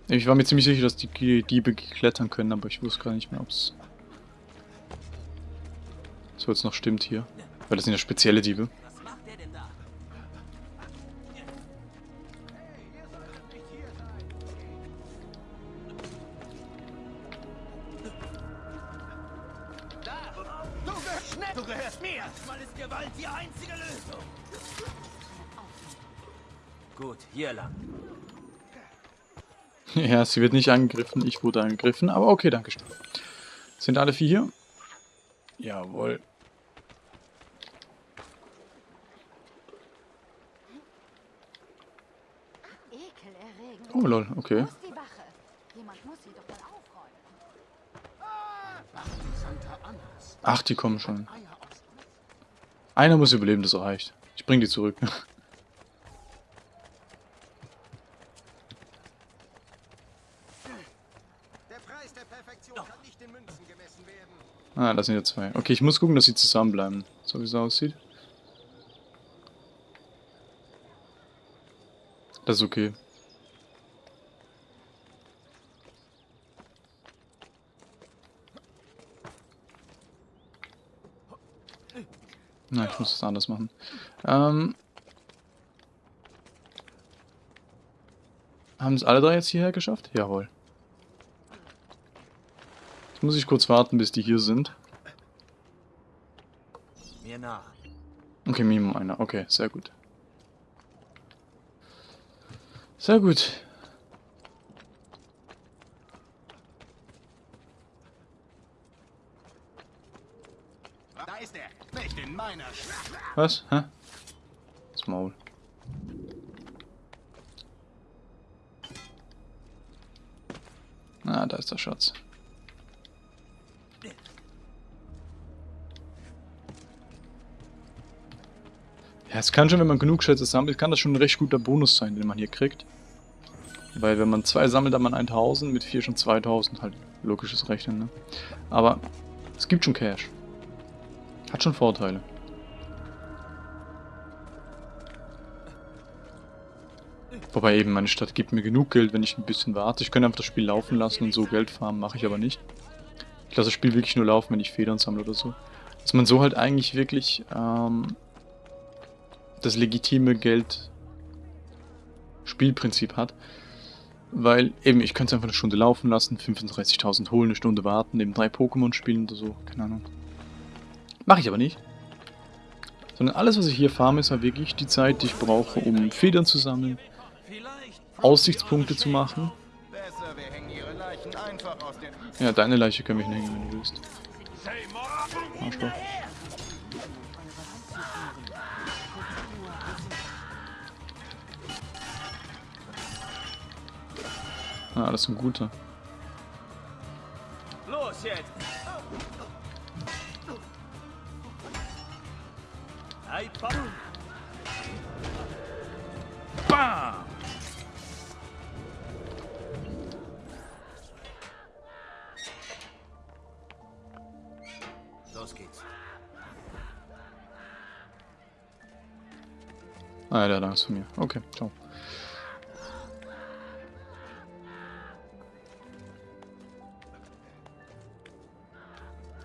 Ich war mir ziemlich sicher, dass die Diebe klettern können, aber ich wusste gar nicht mehr, ob es so jetzt noch stimmt hier. Weil das sind ja spezielle Diebe. Was macht der denn da? Du gehörst schnell! Du gehörst mir! Mal ist Gewalt die einzige Lösung! Gut, hier lang. <laughs> Ja, sie wird nicht angegriffen, ich wurde angegriffen, aber okay, danke schön. Sind alle vier hier? Jawohl. Oh lol, okay. Wo ist die Wache? Jemand muss sie doch mal aufräumen. Ach, die kommen schon. Einer muss überleben, das reicht. Ich bring die zurück. Der Preis der Perfektion kann nicht in Münzen gemessen werden. ah, da sind ja zwei. Okay, ich muss gucken, dass sie zusammenbleiben. So wie es aussieht. Das ist okay. Na, ich muss das anders machen. Ähm, haben es alle drei jetzt hierher geschafft? Jawohl. Jetzt muss ich kurz warten, bis die hier sind. Mir. Okay, Mimo einer. Okay, sehr gut. Sehr gut. Da ist er. Nicht in meiner. Was? Hä? Das Maul. Ah, da ist der Schatz. Ja, es kann schon, wenn man genug Schätze sammelt, kann das schon ein recht guter Bonus sein, den man hier kriegt. Weil wenn man zwei sammelt, dann man 1000, mit vier schon 2000, halt logisches Rechnen, ne? Aber es gibt schon Cash. Hat schon Vorteile. Wobei eben meine Stadt gibt mir genug Geld, wenn ich ein bisschen warte. Ich könnte einfach das Spiel laufen lassen und so Geld farmen, mache ich aber nicht. Ich lasse das Spiel wirklich nur laufen, wenn ich Federn sammle oder so. Dass man so halt eigentlich wirklich ähm, das legitime Geld Spielprinzip hat. Weil eben, ich könnte es einfach eine Stunde laufen lassen, 35.000 holen, eine Stunde warten, eben drei Pokémon spielen oder so, keine Ahnung. Mache ich aber nicht. Sondern alles, was ich hier farme, ist halt wirklich die Zeit, die ich brauche, um Federn zu sammeln, Aussichtspunkte zu machen. Hängen. Ja, deine Leiche können wir hinhängen, wenn du willst. Arschloch. Das ist ein guter. Los jetzt! Bam! Los geht's. Ah, ja, der hat Angst vor mir. Okay, ciao.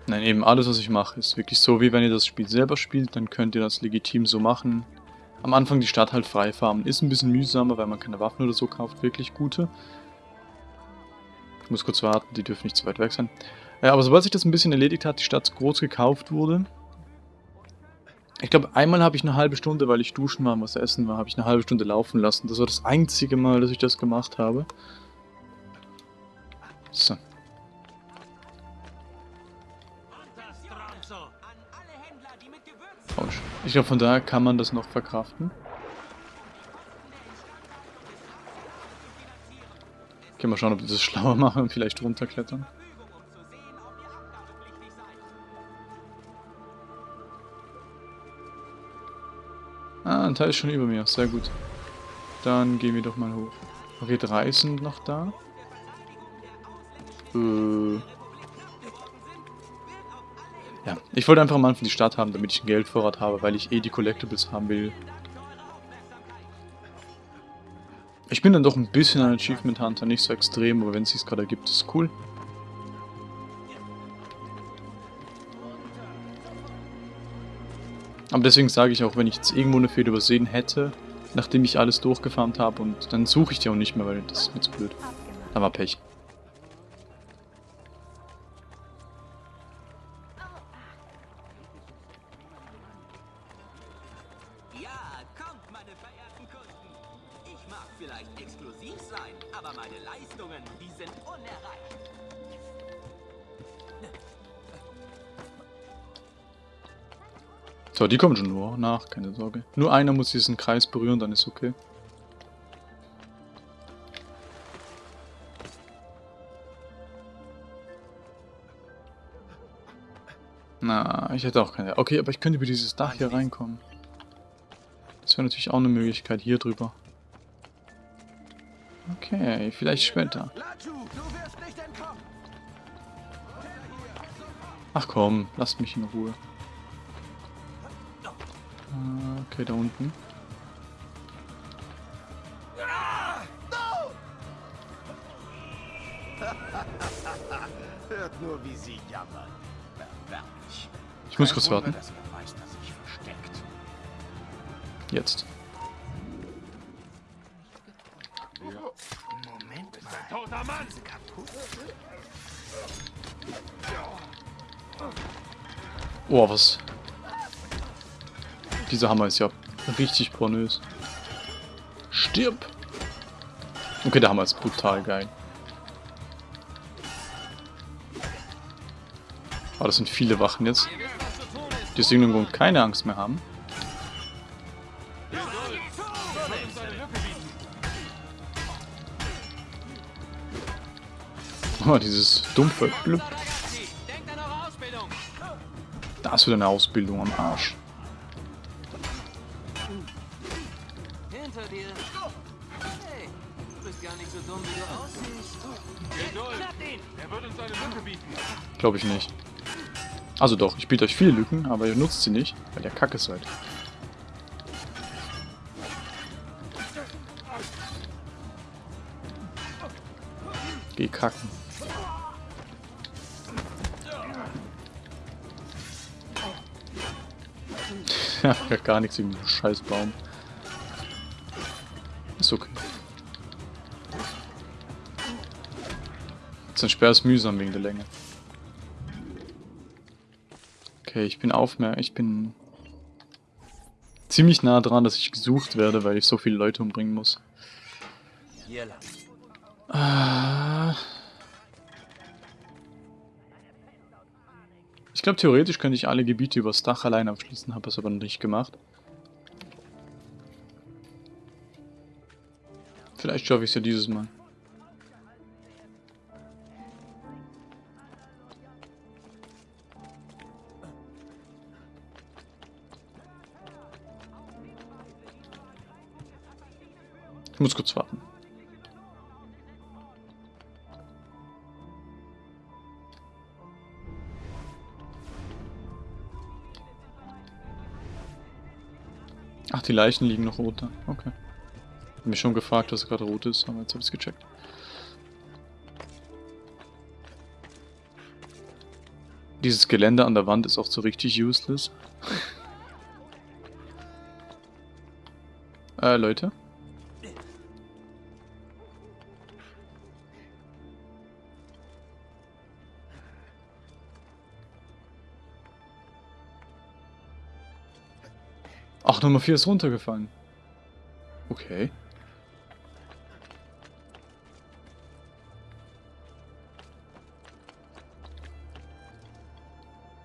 Nein, eben alles, was ich mache, ist wirklich so, wie wenn ihr das Spiel selber spielt, dann könnt ihr das legitim so machen. Am Anfang die Stadt halt frei farmen. Ist ein bisschen mühsamer, weil man keine Waffen oder so kauft, wirklich gute. Ich muss kurz warten, die dürfen nicht zu weit weg sein. Ja, aber sobald sich das ein bisschen erledigt hat, die Stadt groß gekauft wurde. Ich glaube, einmal habe ich eine halbe Stunde, weil ich duschen war und was essen war, habe ich eine halbe Stunde laufen lassen. Das war das einzige Mal, dass ich das gemacht habe. So. Autsch. Ich glaube, von daher kann man das noch verkraften. Okay, mal schauen, ob wir das schlauer <laughs> machen und vielleicht runterklettern. Ah, ein Teil ist schon über mir. Sehr gut. Dann gehen wir doch mal hoch. Okay, drei sind noch da. Äh... Ja, ich wollte einfach am Anfang die Stadt haben, damit ich einen Geldvorrat habe, weil ich eh die Collectibles haben will. Ich bin dann doch ein bisschen ein Achievement Hunter, nicht so extrem, aber wenn es sich gerade ergibt, ist cool. Aber deswegen sage ich auch, wenn ich jetzt irgendwo eine Fehde übersehen hätte, nachdem ich alles durchgefarmt habe, und dann suche ich die auch nicht mehr, weil das ist mir zu blöd. Da war Pech. So, die kommen schon nur nach, keine Sorge. Nur einer muss diesen Kreis berühren, dann ist okay. Na, ich hätte auch keine... Okay, aber ich könnte über dieses Dach hier reinkommen. Das wäre natürlich auch eine Möglichkeit, hier drüber. Okay, vielleicht später. Ach komm, lasst mich in Ruhe. Okay, da unten. Hört nur, wie sie jammern. Erbärmlich. Ich muss kurz warten. Jetzt. Moment mal. Oh, was? Dieser Hammer ist ja richtig pornös. Stirb! Okay, der Hammer ist brutal geil. Aber das sind viele Wachen jetzt. Die aus irgendeinem Grund keine Angst mehr haben. Oh, dieses dumpfe Blub. Denkt an eure Ausbildung! Da ist wieder eine Ausbildung am Arsch. Glaube ich nicht. Also doch, ich biete euch viele Lücken, aber ihr nutzt sie nicht, weil ihr kacke seid. Geh kacken. <laughs> Ja, gar nichts diesen Scheißbaum. Ist okay. Sein Sperr ist mühsam wegen der Länge. Okay, ich bin aufmerksam. Ich bin ziemlich nah dran, dass ich gesucht werde, weil ich so viele Leute umbringen muss. Ah. Ich glaube, theoretisch könnte ich alle Gebiete übers Dach allein abschließen, habe es aber noch nicht gemacht. Vielleicht schaffe ich es ja dieses Mal. Muss kurz warten. Ach, die Leichen liegen noch rot da. Okay. Hab mich schon gefragt, was gerade rot ist, aber jetzt hab ich's gecheckt. Dieses Geländer an der Wand ist auch so richtig useless. <laughs> äh, Leute? Ach, Nummer 4 ist runtergefallen. Okay.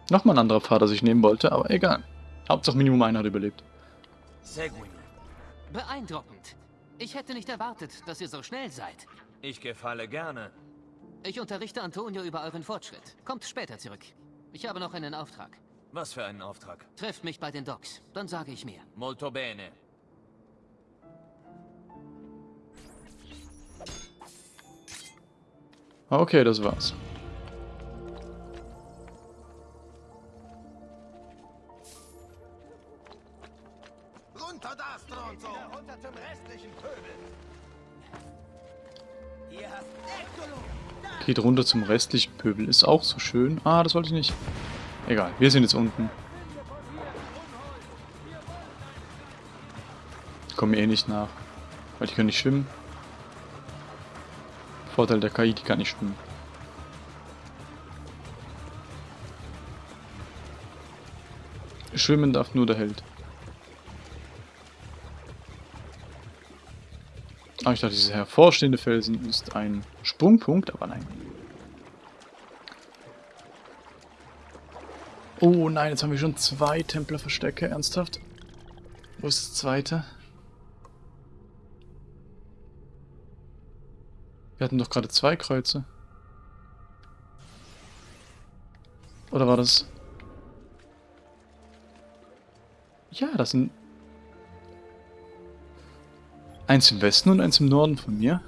Nochmal ein anderer Pfad, das ich nehmen wollte, aber egal. Hauptsache Minimum einer hat überlebt. Seguin. Beeindruckend. Ich hätte nicht erwartet, dass ihr so schnell seid. Ich gefalle gerne. Ich unterrichte Antonio über euren Fortschritt. Kommt später zurück. Ich habe noch einen Auftrag. Was für einen Auftrag? Trefft mich bei den Docks, dann sage ich mir. Molto bene. Okay, das war's. Runter da, Stronzo! Runter zum restlichen Pöbel! Geht runter zum restlichen Pöbel, ist auch so schön. Ah, das wollte ich nicht. Egal, wir sind jetzt unten. Kommen eh nicht nach. Weil die können nicht schwimmen. Vorteil der KI, die kann nicht schwimmen. Schwimmen darf nur der Held. Ah, ich dachte, dieser hervorstehende Felsen ist ein Sprungpunkt, aber nein. Oh nein, jetzt haben wir schon zwei Templerverstecke, ernsthaft? Wo ist das zweite? Wir hatten doch gerade zwei Kreuze. Oder war das... Ja, das sind... Eins im Westen und eins im Norden von mir.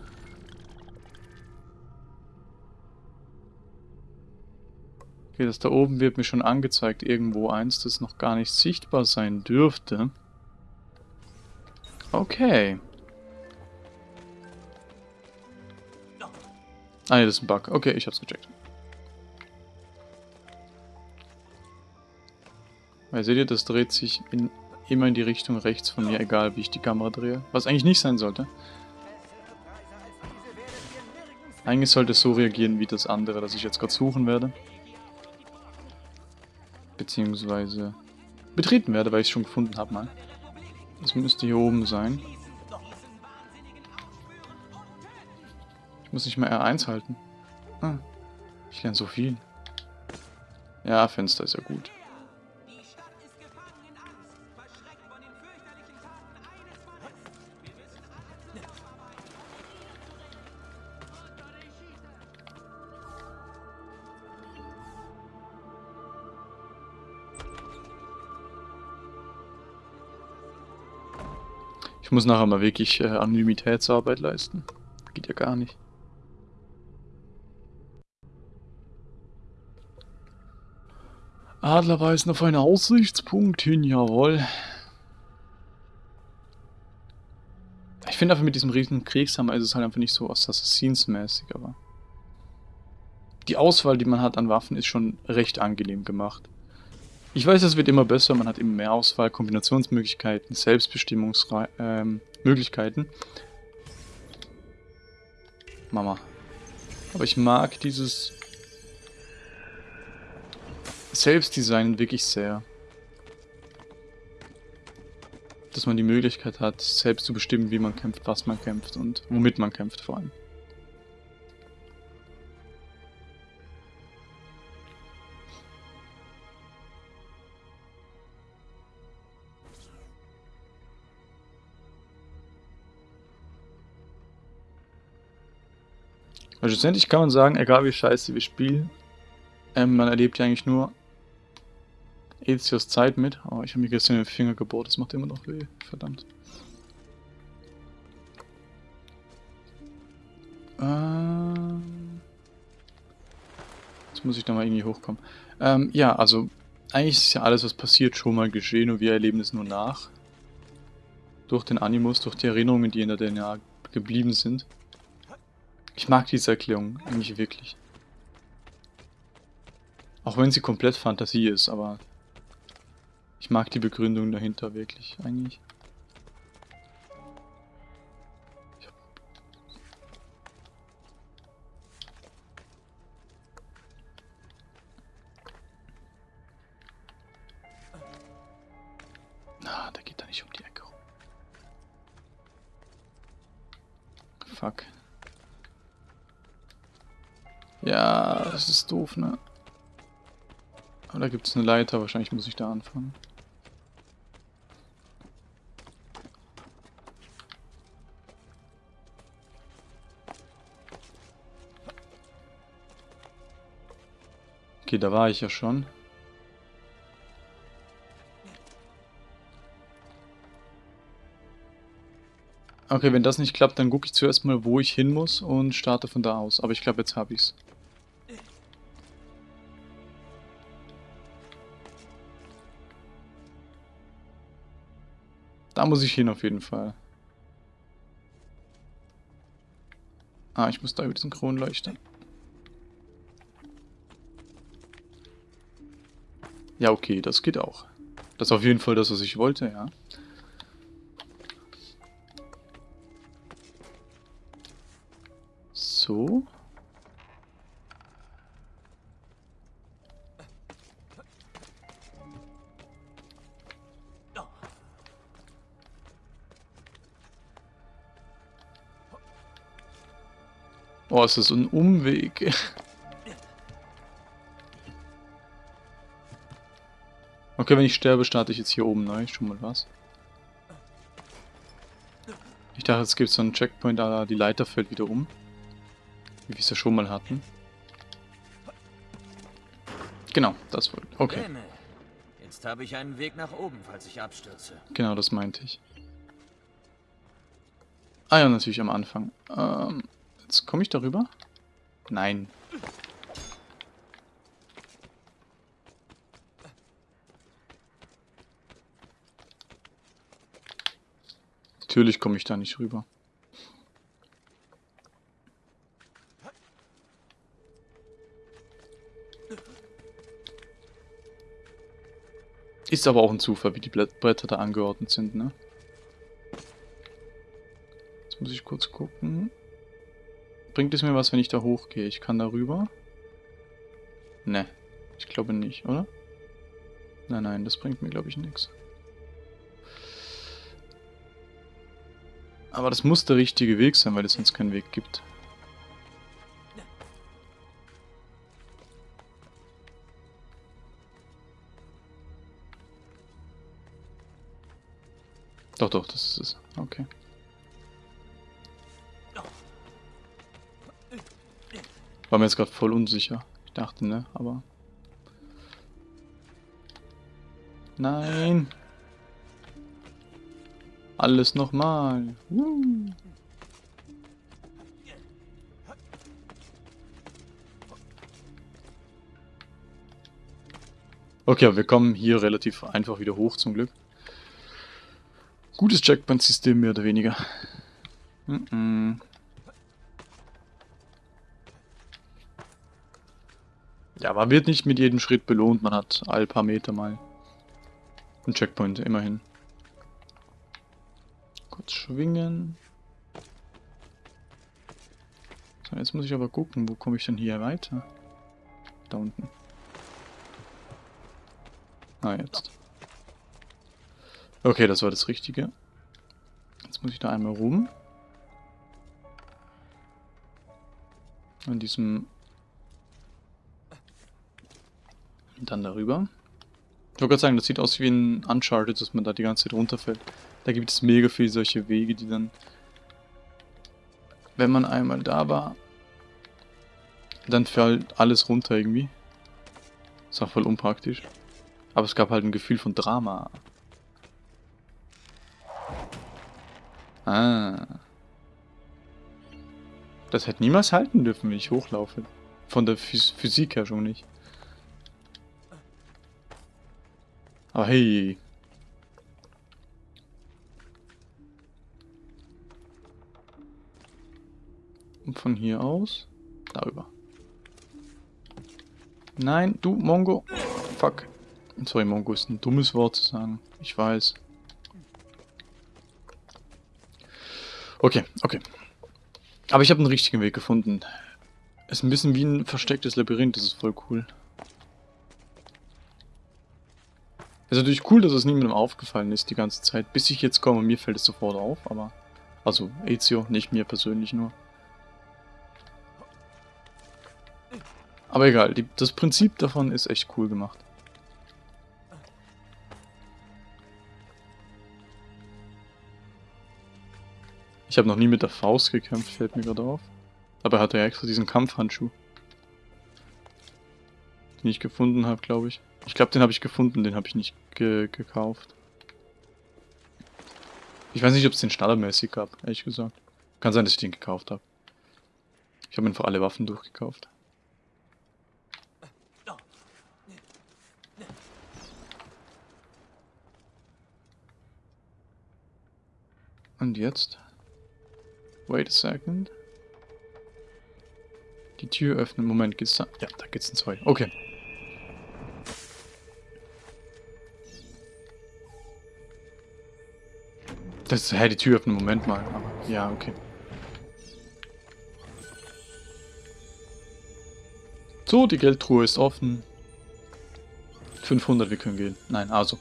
Okay, das da oben wird mir schon angezeigt. Irgendwo eins, das noch gar nicht sichtbar sein dürfte. Okay. Ah ne, das ist ein Bug. Okay, ich hab's gecheckt. Weil seht ihr, das dreht sich in, immer in die Richtung rechts von mir, egal wie ich die Kamera drehe. Was eigentlich nicht sein sollte. Eigentlich sollte es so reagieren wie das andere, das ich jetzt gerade suchen werde. Beziehungsweise betreten werde, weil ich es schon gefunden habe mal. Das müsste hier oben sein. Ich muss nicht mal R1 halten. Ah, ich lerne so viel. Ja, Fenster ist ja gut. Ich muss nachher mal wirklich äh, Anonymitätsarbeit leisten. Geht ja gar nicht. Adler weisen auf einen Aussichtspunkt hin, jawohl. Ich finde einfach mit diesem riesen Kriegshammer ist es halt einfach nicht so Assassins-mäßig, aber... Die Auswahl, die man hat an Waffen, ist schon recht angenehm gemacht. Ich weiß, es wird immer besser, man hat immer mehr Auswahl, Kombinationsmöglichkeiten, Selbstbestimmungsmöglichkeiten. Mama. Aber ich mag dieses Selbstdesign wirklich sehr. Dass man die Möglichkeit hat, selbst zu bestimmen, wie man kämpft, was man kämpft und womit man kämpft vor allem. Also schlussendlich kann man sagen, egal wie scheiße wir spielen, ähm, man erlebt ja eigentlich nur Ezios Zeit mit. Oh, ich habe mir gestern den Finger gebohrt, das macht immer noch weh. Verdammt. Ähm Jetzt muss ich da mal irgendwie hochkommen. Ähm, ja, also eigentlich ist ja alles, was passiert, schon mal geschehen und wir erleben es nur nach. Durch den Animus, durch die Erinnerungen, die in der DNA geblieben sind. Ich mag diese Erklärung eigentlich wirklich. Auch wenn sie komplett Fantasie ist, aber ich mag die Begründung dahinter wirklich eigentlich. Doof, ne? Aber da gibt es eine Leiter, wahrscheinlich muss ich da anfangen. Okay, da war ich ja schon. Okay, wenn das nicht klappt, dann gucke ich zuerst mal, wo ich hin muss und starte von da aus. Aber ich glaube, jetzt habe ich's. Da muss ich hin auf jeden Fall. Ah, ich muss da über diesen Kronleuchter. Ja, okay, das geht auch. Das ist auf jeden Fall das, was ich wollte, ja. So. Oh, es ist ein Umweg. Okay, wenn ich sterbe, starte ich jetzt hier oben neu. Schon mal was. Ich dachte, es gibt so einen Checkpoint, da die Leiter fällt wieder um. Wie wir es ja schon mal hatten. Genau, das wollte Okay. Jetzt habe ich einen Weg nach oben, falls ich abstürze. Genau, das meinte ich. Ah ja, natürlich am Anfang. Ähm, komme ich darüber? Nein. Natürlich komme ich da nicht rüber. Ist aber auch ein Zufall, wie die Bretter da angeordnet sind, ne? Jetzt muss ich kurz gucken. Bringt es mir was, wenn ich da hochgehe? Ich kann da rüber? Ne, ich glaube nicht, oder? Nein, nein, das bringt mir, glaube ich, nichts. Aber das muss der richtige Weg sein, weil es sonst keinen Weg gibt. Doch, doch, das ist es. Okay. War mir jetzt gerade voll unsicher. Ich dachte, ne, aber... Nein! Alles nochmal. Uh. Okay, wir kommen hier relativ einfach wieder hoch zum Glück. Gutes Checkpoint-System mehr oder weniger. Mm -mm. Ja, man wird nicht mit jedem Schritt belohnt, man hat all paar Meter mal einen Checkpoint, immerhin. Kurz schwingen. So, jetzt muss ich aber gucken, wo komme ich denn hier weiter? Da unten. Ah, jetzt. Okay, das war das Richtige. Jetzt muss ich da einmal rum. An diesem... Dann darüber. Ich wollte gerade sagen, das sieht aus wie ein Uncharted, dass man da die ganze Zeit runterfällt. Da gibt es mega viele solche Wege, die dann, wenn man einmal da war, dann fällt alles runter irgendwie. Ist auch voll unpraktisch. Aber es gab halt ein Gefühl von Drama. Ah. Das hätte niemals halten dürfen, wenn ich hochlaufe. Von der Phys Physik her schon nicht. Aber hey, Und von hier aus darüber. Nein, du Mongo. Fuck. Sorry, Mongo ist ein dummes Wort zu sagen. Ich weiß. Okay, okay. Aber ich habe einen richtigen Weg gefunden. Ist ein bisschen wie ein verstecktes Labyrinth, das ist voll cool. Ist natürlich cool, dass es niemandem aufgefallen ist die ganze Zeit, bis ich jetzt komme. Mir fällt es sofort auf, aber... Also Ezio, nicht mir persönlich nur. Aber egal, die, das Prinzip davon ist echt cool gemacht. Ich habe noch nie mit der Faust gekämpft, fällt mir gerade auf. Aber er hatte ja extra diesen Kampfhandschuh. Den ich gefunden habe, glaube ich. Ich glaube, den habe ich gefunden, den habe ich nicht ge gekauft. Ich weiß nicht, ob es den standardmäßig gab, ehrlich gesagt. Kann sein, dass ich den gekauft habe. Ich habe einfach alle Waffen durchgekauft. Und jetzt? Wait a second. Die Tür öffnen. Moment, geht's da? Ja, da geht's in zwei. Okay. Das hä, die Tür öffnen. Moment mal. Aber, ja, okay. So, die Geldtruhe ist offen. 500, wir können gehen. Nein, also.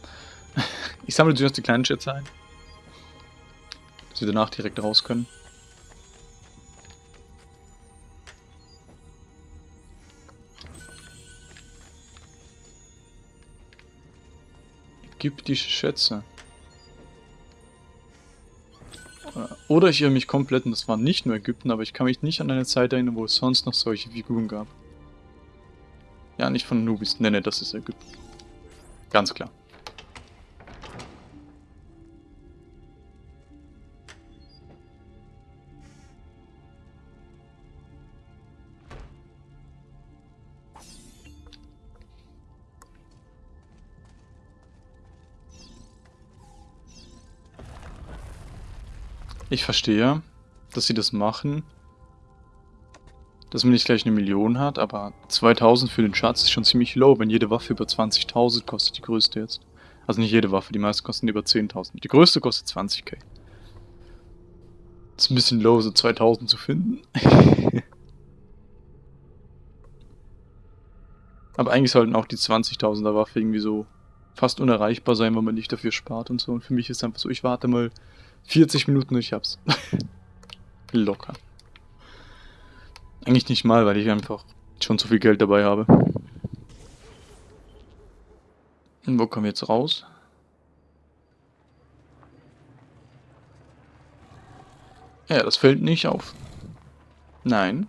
<laughs> Ich sammle zuerst die kleinen Schätze ein. Dass wir danach direkt raus können. Die Schätze. Oder ich irre mich komplett und das war nicht nur Ägypten, aber ich kann mich nicht an eine Zeit erinnern, wo es sonst noch solche Figuren gab. Ja, nicht von Nubis. Ne, ne, das ist Ägypten. Ganz klar. Ich verstehe, dass sie das machen. Dass man nicht gleich eine Million hat, aber 2000 für den Schatz ist schon ziemlich low, wenn jede Waffe über 20.000 kostet, die größte jetzt. Also nicht jede Waffe, die meisten kosten über 10.000. Die größte kostet 20k. ist ein bisschen low, so 2000 zu finden. <laughs> aber eigentlich sollten auch die 20.000er Waffe irgendwie so fast unerreichbar sein, wenn man nicht dafür spart und so. Und für mich ist es einfach so, ich warte mal 40 Minuten ich hab's. <laughs> Locker. Eigentlich nicht mal, weil ich einfach schon zu viel Geld dabei habe. Und wo kommen wir jetzt raus? Ja, das fällt nicht auf. Nein.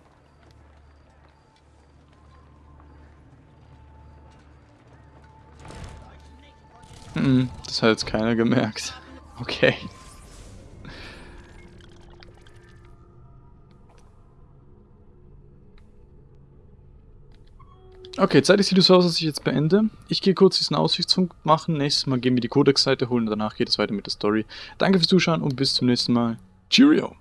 Hm, das hat jetzt keiner gemerkt. Okay. Okay, Zeit sieht es so aus, dass ich jetzt beende. Ich gehe kurz diesen Aussichtsfunk machen. Nächstes Mal gehen wir die Codex-Seite holen. Danach geht es weiter mit der Story. Danke fürs Zuschauen und bis zum nächsten Mal. Cheerio!